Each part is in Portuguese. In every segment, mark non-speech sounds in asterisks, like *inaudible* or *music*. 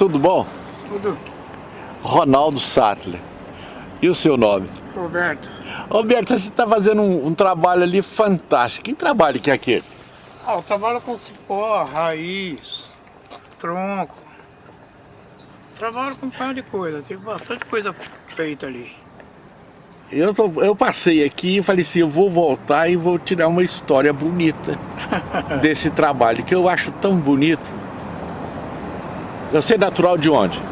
tudo bom? Tudo. Ronaldo Sattler. E o seu nome? Roberto. Roberto, você está fazendo um, um, trabalho ali fantástico. Que trabalho que é aquele? Ah, eu trabalho com cipó, raiz, tronco. Trabalho com um par de coisa, tem bastante coisa feita ali. Eu, tô, eu passei aqui e falei assim, eu vou voltar e vou tirar uma história bonita *laughs* desse trabalho, que eu acho tão bonito. Você é natural de onde?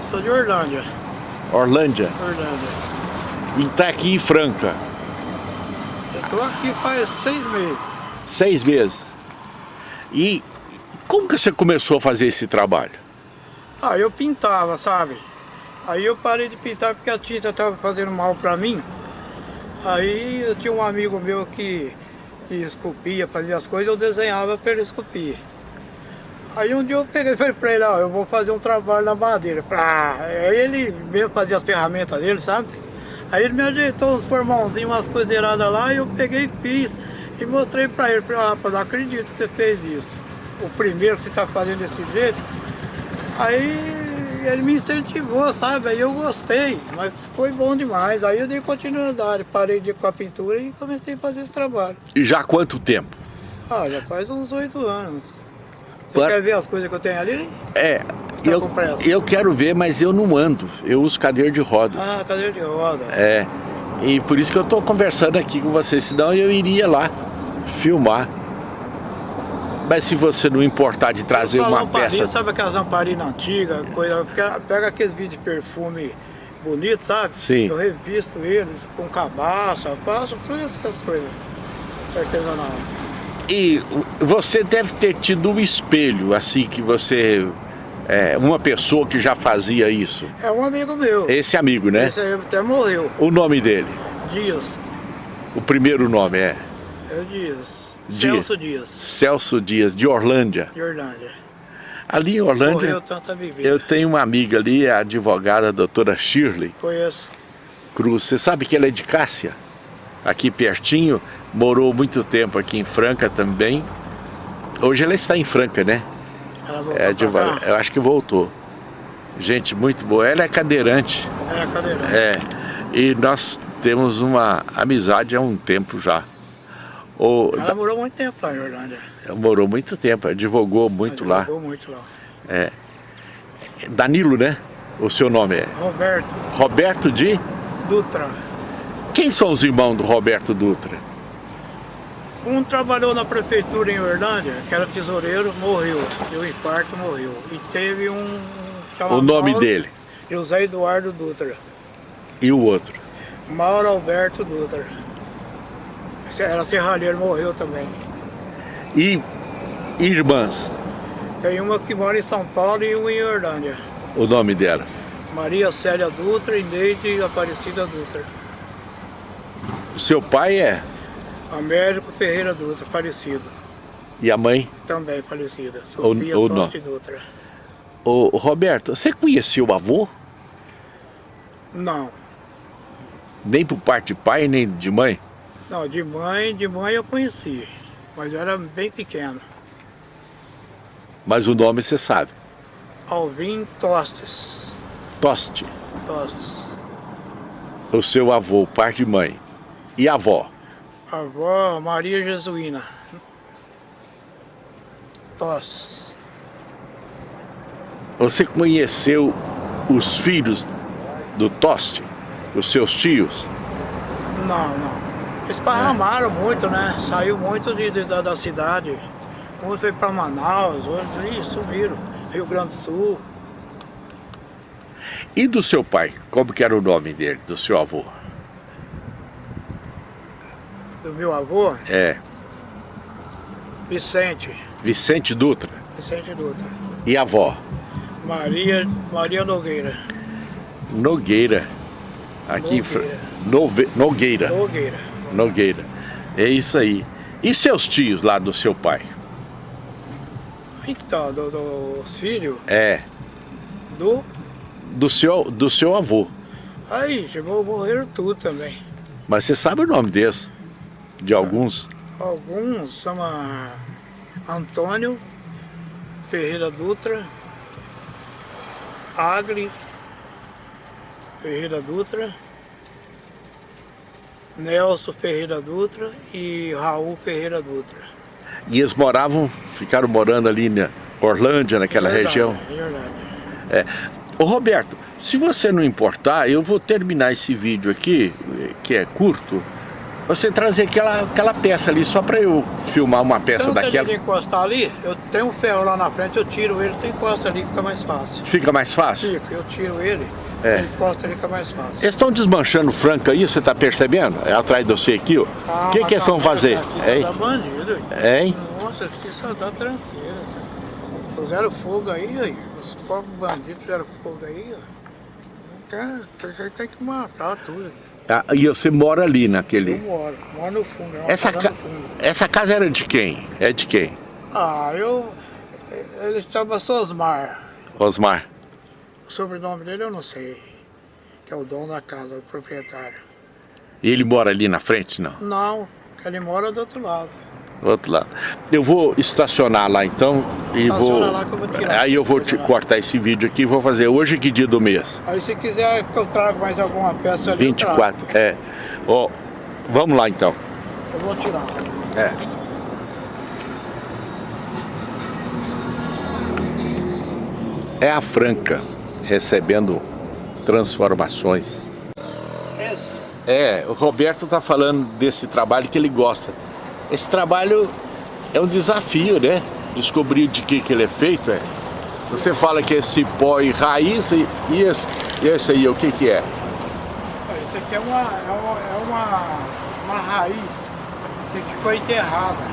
Sou de Orlândia. Orlândia? Orlândia. E está aqui em Franca? Eu estou aqui faz seis meses. Seis meses. E como que você começou a fazer esse trabalho? Ah, eu pintava, sabe? Aí eu parei de pintar porque a tinta estava fazendo mal para mim. Aí eu tinha um amigo meu que, que esculpia, fazia as coisas, eu desenhava para ele esculpir. Aí um dia eu peguei e falei para ele, ó, eu vou fazer um trabalho na madeira. Pra... Aí ele mesmo fazia as ferramentas dele, sabe? Aí ele me ajeitou uns formãozinhos, umas coiseiradas lá, e eu peguei e fiz. E mostrei para ele, falei, ah, rapaz, não acredito que você fez isso. O primeiro que você está fazendo desse jeito. Aí ele me incentivou, sabe? Aí eu gostei, mas foi bom demais. Aí eu dei continuidade, parei de ir com a pintura e comecei a fazer esse trabalho. E já há quanto tempo? Ah, já faz uns oito anos. Você Para... quer ver as coisas que eu tenho ali? É, tá eu, eu quero ver, mas eu não ando. Eu uso cadeira de rodas. Ah, cadeira de roda. É, e por isso que eu estou conversando aqui com você, senão eu iria lá filmar. Mas se você não importar de trazer uma lamparina, peça... Sabe aquelas lamparinas antigas, coisa, pega aqueles vídeos de perfume bonito, sabe? Sim. Eu revisto eles com cabaça, faço todas essas coisas artesanais. E você deve ter tido um espelho, assim, que você... É, uma pessoa que já fazia isso. É um amigo meu. Esse amigo, né? Esse aí até morreu. O nome dele? Dias. O primeiro nome é? É Dias. Celso Dias. Celso Dias, de Orlândia. De Orlândia. Ali em Orlândia, eu tenho uma amiga ali, a advogada a doutora Shirley. Conheço. Cruz. Você sabe que ela é de Cássia? Aqui pertinho, morou muito tempo aqui em Franca também. Hoje ela está em Franca, né? Ela voltou é, advogada. Eu acho que voltou. Gente muito boa. Ela é cadeirante. É, cadeirante. É. E nós temos uma amizade há um tempo já. O, Ela morou muito tempo lá em Orlândia. Morou muito tempo, advogou muito lá. Advogou muito lá. É. Danilo, né? O seu nome é? Roberto. Roberto de? Dutra. Quem são os irmãos do Roberto Dutra? Um trabalhou na prefeitura em Orlândia, que era tesoureiro, morreu. Deu infarto, morreu. E teve um... O nome Mauro, dele? José Eduardo Dutra. E o outro? Mauro Alberto Dutra era serralheiro, morreu também. E irmãs? Tem uma que mora em São Paulo e uma em Orlândia. O nome dela? Maria Célia Dutra e Neide Aparecida Dutra. O seu pai é? Américo Ferreira Dutra, falecido. E a mãe? Também falecida, Sofia o, Totti Dutra. Ô, Roberto, você conheceu o avô? Não. Nem por parte de pai, nem de mãe? Não, de mãe, de mãe eu conheci, mas eu era bem pequeno. Mas o nome você sabe? Alvin Tostes. Toste? Tostes. O seu avô, pai de mãe. E avó? Avó Maria Jesuína. Tostes. Você conheceu os filhos do Toste? Os seus tios? Não, não. Esparramaram é. muito, né? Saiu muito de, de da, da, cidade. Uns veio para Manaus, outros ih, sumiram. Rio Grande do Sul. E do seu pai? Como que era o nome dele, do seu avô? Do meu avô? É. Vicente. Vicente Dutra? Vicente Dutra. E a avó? Maria, Maria Nogueira. Nogueira. Aqui Nogueira. Nove... Nogueira. Nogueira. Nogueira. É isso aí. E seus tios lá do seu pai? Então, dos do filhos? É. Do? Do seu, do seu avô. Aí, chegou, morreram tudo também. Mas você sabe o nome desse? De alguns? Alguns, chama Antônio Ferreira Dutra. Agri Ferreira Dutra, Nelson Ferreira Dutra e Raul Ferreira Dutra. E eles moravam, ficaram morando ali na Orlândia, naquela verdade, região? É verdade. É. Ô Roberto, se você não importar, eu vou terminar esse vídeo aqui, que é curto, você trazer aquela, aquela peça ali, só para eu filmar uma peça então, daquela. Se encostar ali, eu tenho um ferro lá na frente, eu tiro ele, você encosta ali, fica mais fácil. Fica mais fácil? Fica, eu tiro ele, É. você encosta ali, fica mais fácil. Eles estão desmanchando franco aí, você tá percebendo? É atrás de você aqui, ó. O que que eles vão fazer? Hein? bandido. hein? Hein? Nossa, aqui só dá tranqueira. Fizeram fogo aí, aí. Os pobres bandidos fizeram fogo aí, ó. Tem, tem, tem que matar tudo. Ah, e você mora ali Eu naquele... moro, moro no fundo. é Essa, casa ca... fundo. Essa casa era de quem? É de quem? Ah, eu... Ele chama Sosmar. Osmar. O sobrenome dele eu não sei. Que é o dono da casa, o proprietário. E ele mora ali na frente, não? Não, ele mora do outro lado. Do outro lado. Eu vou estacionar lá então e Estaciona vou... lá que eu vou tirar. Aí eu vou te cortar esse vídeo aqui e vou fazer hoje que dia do mês? Aí se quiser que eu traga mais alguma peça ali, eu trago. 24, é. Ó, vamos lá então. Eu vou tirar. É. É a Franca recebendo transformações. É, o Roberto tá falando desse trabalho que ele gosta. Esse trabalho é um desafio, né? Descobrir de que, que ele é feito. É. Você fala que é cipó e raiz e, e esse, esse aí, o que que é? Isso aqui é uma, é uma, é uma, uma raiz que ficou enterrada.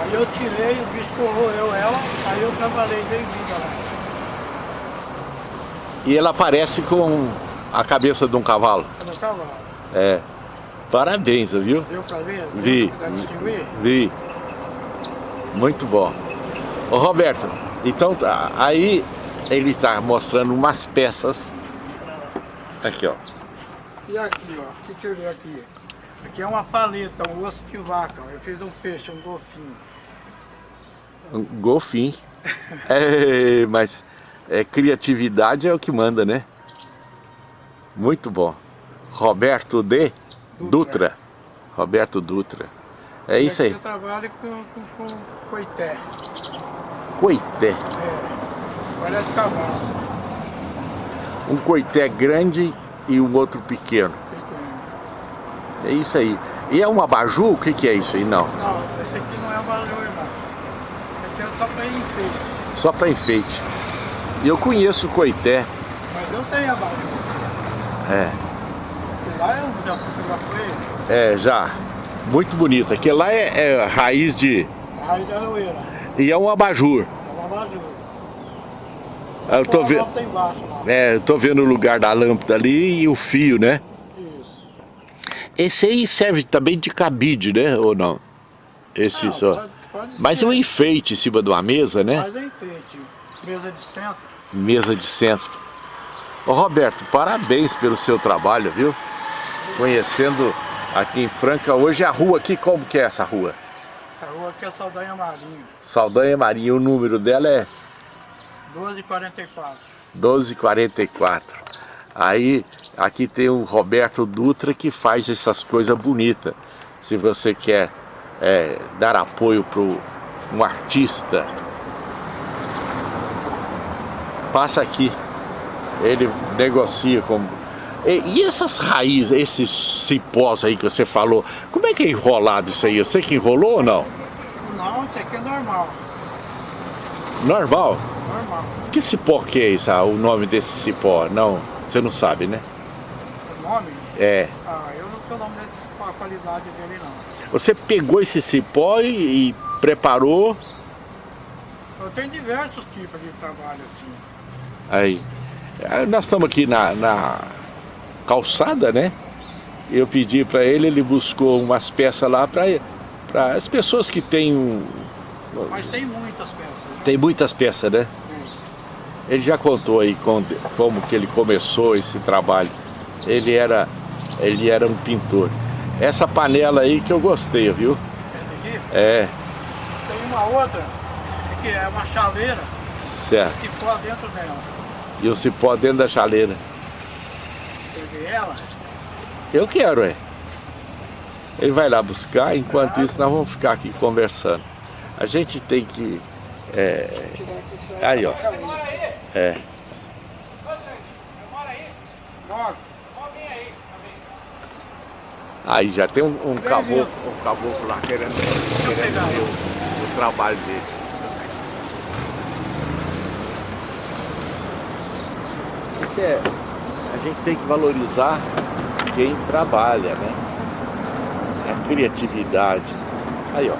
Aí eu tirei, o bicho corroeu ela, aí eu trabalhei dei vida lá. E ela parece com a cabeça de um cavalo. É no cavalo. É. Parabéns, viu? Viu pra ver? Vi. Distinguir? Vi. Muito bom. Ô Roberto, então tá, aí ele está mostrando umas peças. Aqui, ó. E aqui, ó, o que que eu vi aqui? Aqui é uma paleta, um osso de vaca. Eu fiz um peixe, um golfinho. Um golfinho. *laughs* É, mas é, criatividade é o que manda, né? Muito bom. Roberto D. Dutra. Roberto Dutra. É E isso aí. Eu trabalho com, com, com coité. Coité. É, parece cavalo. Um coité grande e um outro pequeno. pequeno. É isso aí. E é um abajur? O que, que é isso aí? Não. Não, esse aqui não é o valor, não. Esse aqui é só para enfeite. Só para enfeite. E eu conheço o coité. Mas eu tenho a valor. É. Lá eu já fotografei É, já. Muito bonito. Aquele lá é, é raiz de... raiz da aroeira. E é um abajur. É uma valor. Eu tô, ve... Tem embaixo lá. é, eu tô vendo o lugar da lâmpada ali e o fio, né? Isso. Esse aí serve também de cabide, né? Ou não? Esse Não, só. pode- pode Mas é um enfeite em cima de uma mesa, né? Mas é enfeite. Mesa de centro. Mesa de centro. Ô Roberto, parabéns pelo seu trabalho, viu? Conhecendo aqui em Franca. Hoje a rua aqui, como que é essa rua? Essa rua aqui é Saldanha Marinho. Saldanha Marinha, o número dela é 1244. 1244. Aí, aqui tem o Roberto Dutra que faz essas coisas bonitas. Se você quer é, dar apoio para um artista, passa aqui. Ele negocia com... E, e essas raízes, esses cipós aí que você falou, como é que é enrolado isso aí? Você que enrolou ou não? Não, isso aqui é normal. Normal? Normal. Que cipó que é isso? Ah, o nome desse cipó? Não, você não sabe, né? O nome? É. Ah, eu não sei o nome desse, a qualidade dele não. Você pegou esse cipó e, e preparou, Eu tenho diversos tipos de trabalho assim. aí. Ah, Nós estamos aqui na, na calçada, né? Eu pedi para ele, ele buscou umas peças lá para as pessoas que têm um, Mas tem muitas peças. né? tem muitas peças, né? Tem. Ele já contou aí com- como que ele começou esse trabalho. Ele era, ele era um pintor. Essa panela aí que eu gostei, viu? Aqui. É, Tem uma outra, que é uma chaleira. Certo. Cipó dentro dela. E o cipó dentro da chaleira. Ela? Eu quero, é. Ele vai lá buscar, enquanto isso nós vamos ficar aqui conversando. A gente tem que... É... Aí, ó. É. Aí já tem um, um caboclo, um caboclo lá querendo, querendo ver o, o trabalho dele. Isso é, gente tem que valorizar quem trabalha, né? A criatividade. Aí, ó.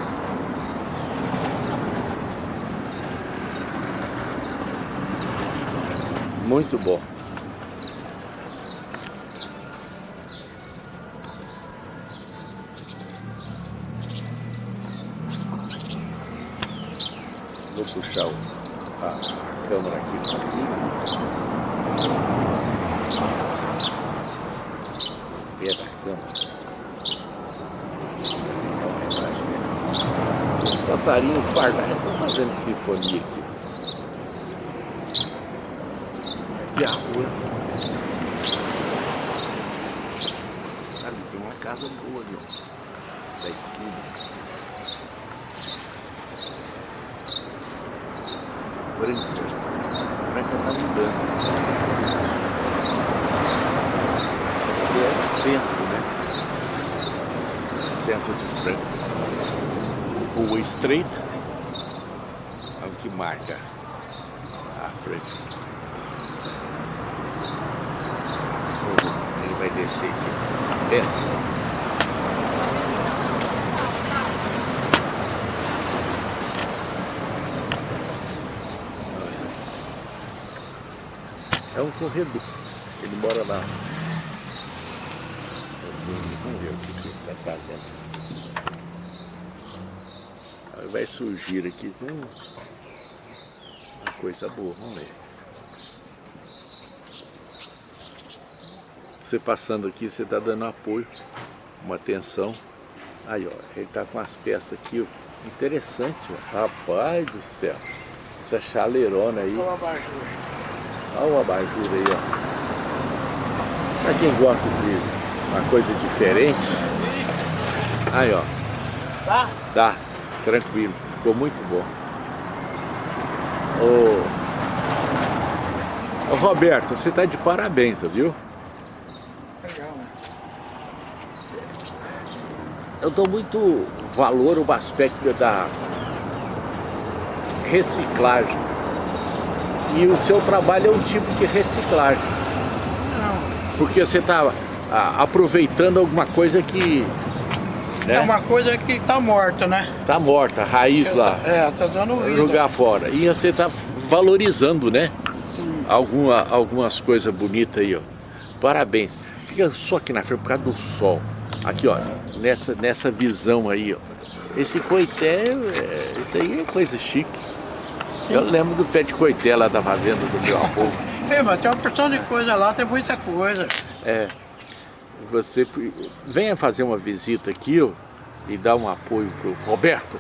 Muito bom. Vou puxar a câmera aqui para cima. Ver a câmera. Os passarinhos pardais estão fazendo sinfonia aqui. É a rua. Ali tem uma casa boa ali, ó. Da esquina. Branca está mudando. Aqui é centro, né? Centro de Franca. Rua estreita. É o que marca a frente. Ele vai descer aqui. Desce. É um corredor. Ele mora lá. Vamos ver o que ele está fazendo. Vai surgir aqui com uma coisa boa. Vamos ver. Você passando aqui, você está dando apoio, uma atenção. Aí, ó, ele está com as peças aqui, ó. Interessante, ó. Rapaz do céu. Essa chaleirona aí. Olha Olha o abajur aí, ó. Pra quem gosta de uma coisa diferente. Aí, ó. Tá? Dá, tranquilo. Ficou muito bom. Ô, Ô Roberto, você tá de parabéns, viu? Legal, né? Eu dou muito valor ao aspecto da reciclagem. E o seu trabalho é um tipo de reciclagem. Não. Porque você está aproveitando alguma coisa que... É uma coisa que tá morta, né? Tá morta, a raiz lá. É, tá dando vida. Jogar fora. E você está valorizando, né? Alguma, algumas coisas bonitas aí, ó. Parabéns. Fica só aqui na frente por causa do sol. Aqui, ó, nessa, nessa visão aí, ó. Esse coité, é, isso aí é coisa chique. Eu lembro do pé de coité lá da fazenda do meu avô. *laughs* É, mas tem uma porção de coisa lá, tem muita coisa. É, você venha fazer uma visita aqui, ó, e dar um apoio pro Roberto.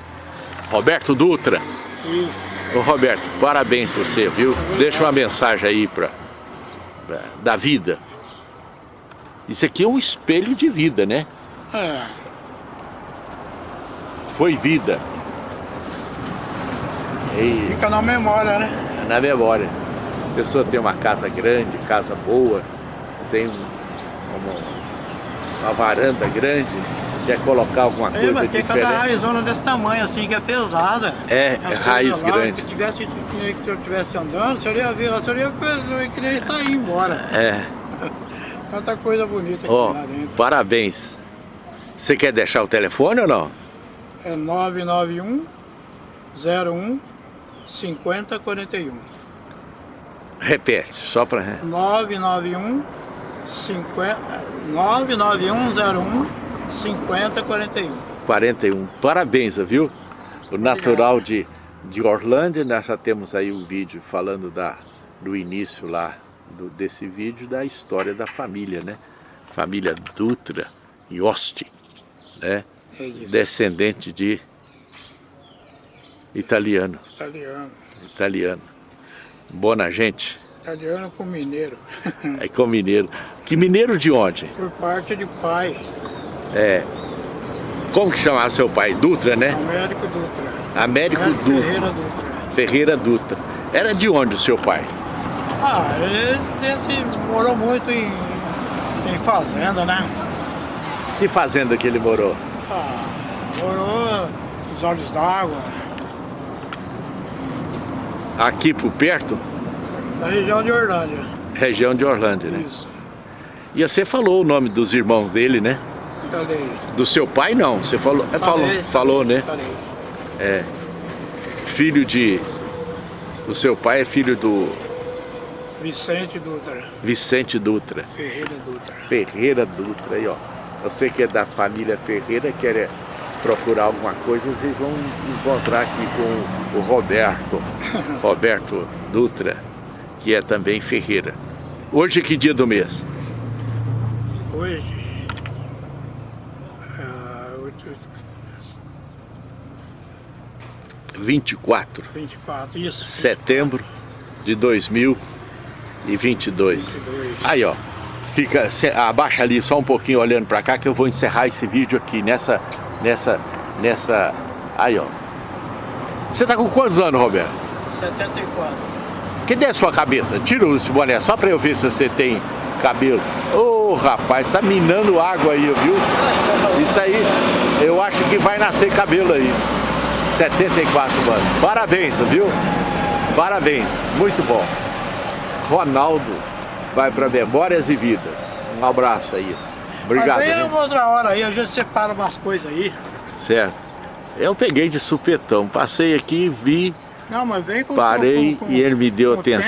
Roberto Dutra. Isso. Ô Roberto, parabéns você, viu? Deixa uma mensagem aí pra, pra- da vida. Isso aqui é um espelho de vida, né? É. Foi vida. E Fica na memória, né? na memória. A pessoa tem uma casa grande, casa boa, tem um- uma, uma varanda grande, quer colocar alguma É, coisa mas tem cada diferente. raizona desse tamanho, assim, que é pesada. É, é raiz lá, grande. Se, tivesse, se eu estivesse andando, você ia ver lá, você ia, ia querer sair ir embora. É, *laughs* Tanta coisa bonita aqui ó, lá dentro. parabéns. Você quer deixar o telefone ou não? É 991 01 5041. Repete, só para... 991 50, 99101 5041. 41. Parabéns, viu? O natural de, de Orlândia, nós já temos aí um vídeo falando da, do início lá do, desse vídeo, da história da família, né? Família Dutra e Osti, né? É Descendente de italiano, italiano. italiano. Boa na gente? Italiano com mineiro. É com mineiro. Que mineiro de onde? Por parte de pai. É. Como que chamava seu pai? Dutra, né? Américo Dutra. Américo, Américo Dutra. Ferreira Dutra. Ferreira Dutra. Era de onde o seu pai? Ah, ele, ele morou muito em, em fazenda, né? Que fazenda que ele morou? Ah, morou nos olhos d'água, Aqui por perto? na região de Orlândia. Região de Orlândia, né? Isso. E você falou o nome dos irmãos dele, né? Falei. Do seu pai não, você falou, é, falou, Falei, falou, né? Falei. Filho de... O seu pai é filho do Vicente Dutra. Vicente Dutra. Ferreira Dutra. Ferreira Dutra aí, ó. Você que é da família Ferreira, quer é, procurar alguma coisa, vocês vão encontrar aqui com o Roberto, *laughs* Roberto Dutra, que é também Ferreira. Hoje é que dia do mês? Hoje. ah, oito- 24 24, isso. de setembro de 2022. 22. Aí, ó. Fica, se- abaixa ali só um pouquinho olhando pra cá que eu vou encerrar esse vídeo aqui nessa, nessa, nessa... Aí, ó. Você tá com quantos anos, Roberto? 74. Cadê a sua cabeça? Tira esse boné só pra eu ver se você tem cabelo. Ô, rapaz, tá minando água aí, viu? Isso aí, eu acho que vai nascer cabelo aí. 74 anos. Parabéns, viu? Parabéns, muito bom. Ronaldo vai pra Memórias e Vidas. Um abraço aí. Obrigado. Mas vem viu? uma outra hora aí, a gente separa umas coisas aí. Certo. Eu peguei de supetão, passei aqui, vi, Não, mas vem com parei com- com- e ele me deu com o tempo.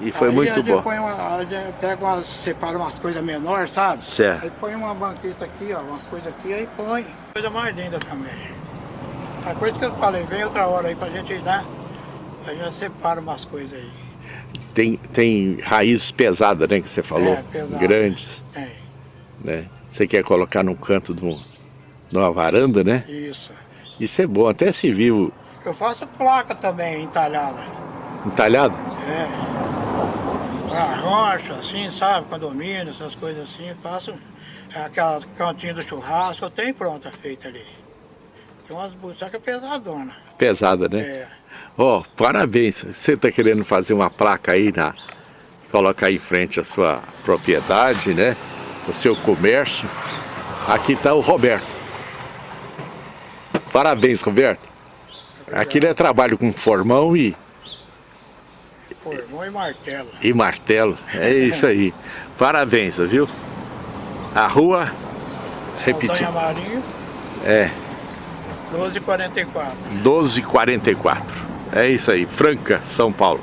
E foi Aí muito bom. põe uma, a gente pega umas, separa umas coisas menores, sabe? Certo. Aí põe uma banqueta aqui, ó, uma coisa aqui, aí põe. Coisa mais linda também. A coisa que eu falei, vem outra hora aí pra gente né? A gente separa umas coisas aí. Tem, tem raízes pesadas, né, que você falou, É, pesada. grandes, Tem. né? Você quer colocar num canto de, um- de uma varanda, né? Isso. Isso é bom, até se viu Eu faço placa também entalhada. entalhado. É. Pra rocha, assim, sabe? Condomínio, essas coisas assim, faço é, aquela cantinha do churrasco, eu tenho pronta feita ali. Tem umas butacas pesadonas. Pesada, né? É. Ó, parabéns. Você tá querendo fazer uma placa aí na... Colocar aí em frente a sua propriedade, né? O seu comércio. Aqui tá o Roberto. Parabéns, Roberto. Aquilo é trabalho com formão e, Formou e martelo. e martelo. É isso aí. Parabéns, viu? A rua, repetir, Saldanha Marinho, é 1244. 1244. É isso aí, Franca, São Paulo.